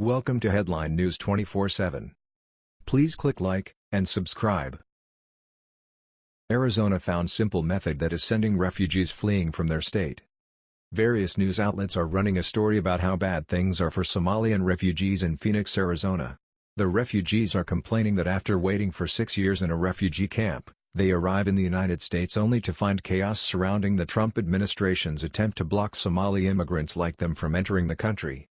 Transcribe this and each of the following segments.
Welcome to Headline News 24/7. Please click like and subscribe. Arizona found simple method that is sending refugees fleeing from their state. Various news outlets are running a story about how bad things are for Somalian refugees in Phoenix, Arizona. The refugees are complaining that after waiting for six years in a refugee camp, they arrive in the United States only to find chaos surrounding the Trump administration's attempt to block Somali immigrants like them from entering the country.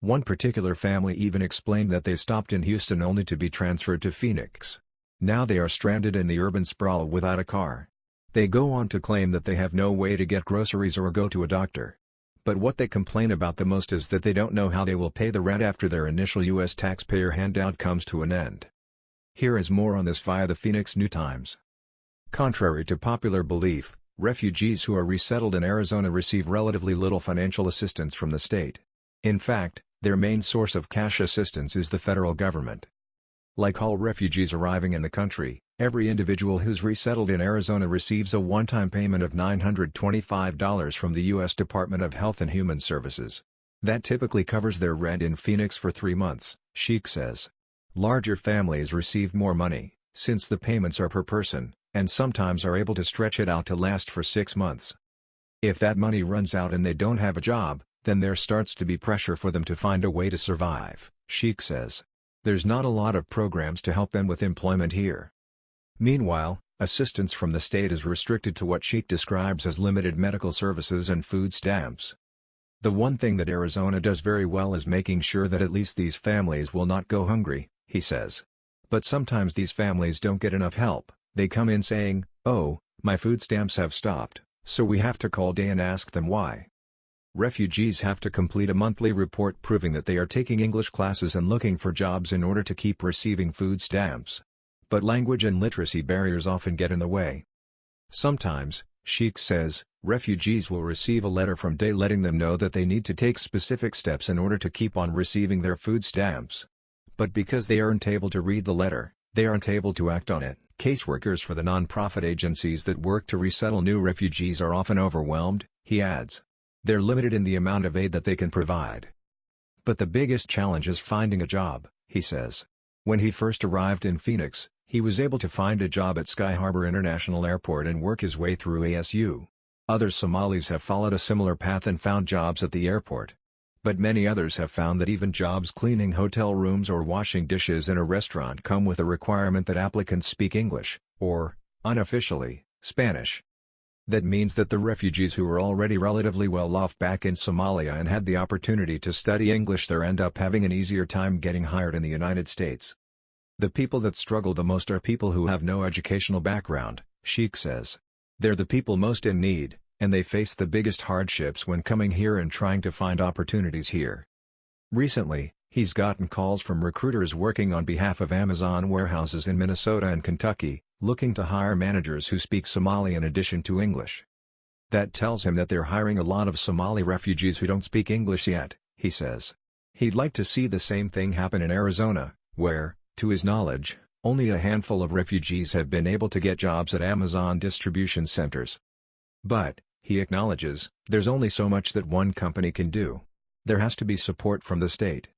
One particular family even explained that they stopped in Houston only to be transferred to Phoenix. Now they are stranded in the urban sprawl without a car. They go on to claim that they have no way to get groceries or go to a doctor. But what they complain about the most is that they don't know how they will pay the rent after their initial U.S. taxpayer handout comes to an end. Here is more on this via the Phoenix New Times. Contrary to popular belief, refugees who are resettled in Arizona receive relatively little financial assistance from the state. In fact, their main source of cash assistance is the federal government. Like all refugees arriving in the country, every individual who's resettled in Arizona receives a one-time payment of $925 from the U.S. Department of Health and Human Services. That typically covers their rent in Phoenix for three months, Sheikh says. Larger families receive more money, since the payments are per person, and sometimes are able to stretch it out to last for six months. If that money runs out and they don't have a job, then there starts to be pressure for them to find a way to survive, Sheikh says. There's not a lot of programs to help them with employment here. Meanwhile, assistance from the state is restricted to what Sheikh describes as limited medical services and food stamps. The one thing that Arizona does very well is making sure that at least these families will not go hungry, he says. But sometimes these families don't get enough help, they come in saying, oh, my food stamps have stopped, so we have to call Day and ask them why. Refugees have to complete a monthly report proving that they are taking English classes and looking for jobs in order to keep receiving food stamps. But language and literacy barriers often get in the way. Sometimes, Sheikh says, refugees will receive a letter from Day letting them know that they need to take specific steps in order to keep on receiving their food stamps. But because they aren't able to read the letter, they aren't able to act on it. Caseworkers for the non-profit agencies that work to resettle new refugees are often overwhelmed, he adds. They're limited in the amount of aid that they can provide. But the biggest challenge is finding a job, he says. When he first arrived in Phoenix, he was able to find a job at Sky Harbor International Airport and work his way through ASU. Other Somalis have followed a similar path and found jobs at the airport. But many others have found that even jobs cleaning hotel rooms or washing dishes in a restaurant come with a requirement that applicants speak English, or, unofficially, Spanish. That means that the refugees who were already relatively well off back in Somalia and had the opportunity to study English there end up having an easier time getting hired in the United States. The people that struggle the most are people who have no educational background, Sheikh says. They're the people most in need, and they face the biggest hardships when coming here and trying to find opportunities here. Recently, he's gotten calls from recruiters working on behalf of Amazon warehouses in Minnesota and Kentucky, looking to hire managers who speak Somali in addition to English. That tells him that they're hiring a lot of Somali refugees who don't speak English yet, he says. He'd like to see the same thing happen in Arizona, where, to his knowledge, only a handful of refugees have been able to get jobs at Amazon distribution centers. But, he acknowledges, there's only so much that one company can do. There has to be support from the state.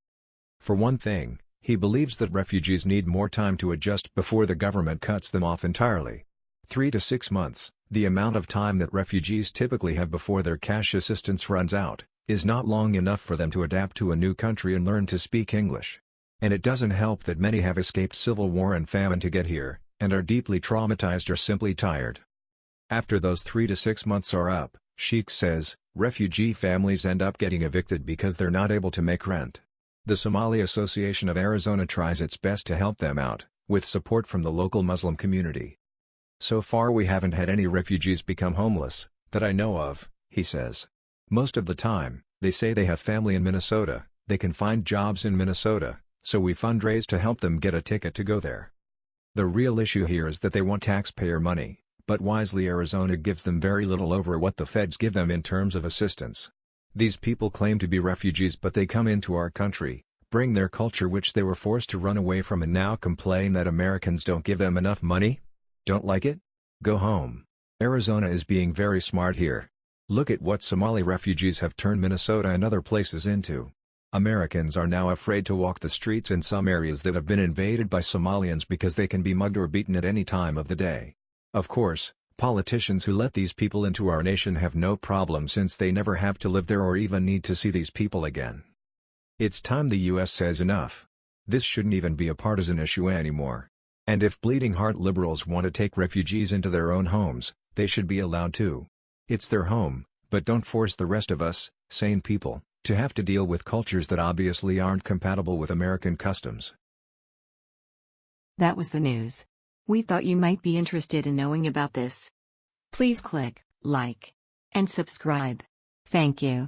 For one thing, he believes that refugees need more time to adjust before the government cuts them off entirely. Three to six months, the amount of time that refugees typically have before their cash assistance runs out, is not long enough for them to adapt to a new country and learn to speak English. And it doesn't help that many have escaped civil war and famine to get here, and are deeply traumatized or simply tired. After those three to six months are up, Sheikh says, refugee families end up getting evicted because they're not able to make rent. The Somali Association of Arizona tries its best to help them out, with support from the local Muslim community. So far we haven't had any refugees become homeless, that I know of, he says. Most of the time, they say they have family in Minnesota, they can find jobs in Minnesota, so we fundraise to help them get a ticket to go there. The real issue here is that they want taxpayer money, but wisely Arizona gives them very little over what the feds give them in terms of assistance. These people claim to be refugees but they come into our country, bring their culture which they were forced to run away from and now complain that Americans don't give them enough money? Don't like it? Go home. Arizona is being very smart here. Look at what Somali refugees have turned Minnesota and other places into. Americans are now afraid to walk the streets in some areas that have been invaded by Somalians because they can be mugged or beaten at any time of the day. Of course, politicians who let these people into our nation have no problem since they never have to live there or even need to see these people again. It's time the US says enough. This shouldn't even be a partisan issue anymore. And if bleeding heart liberals want to take refugees into their own homes, they should be allowed to. It's their home, but don't force the rest of us, sane people, to have to deal with cultures that obviously aren't compatible with American customs. That was the news. We thought you might be interested in knowing about this. Please click like and subscribe. Thank you.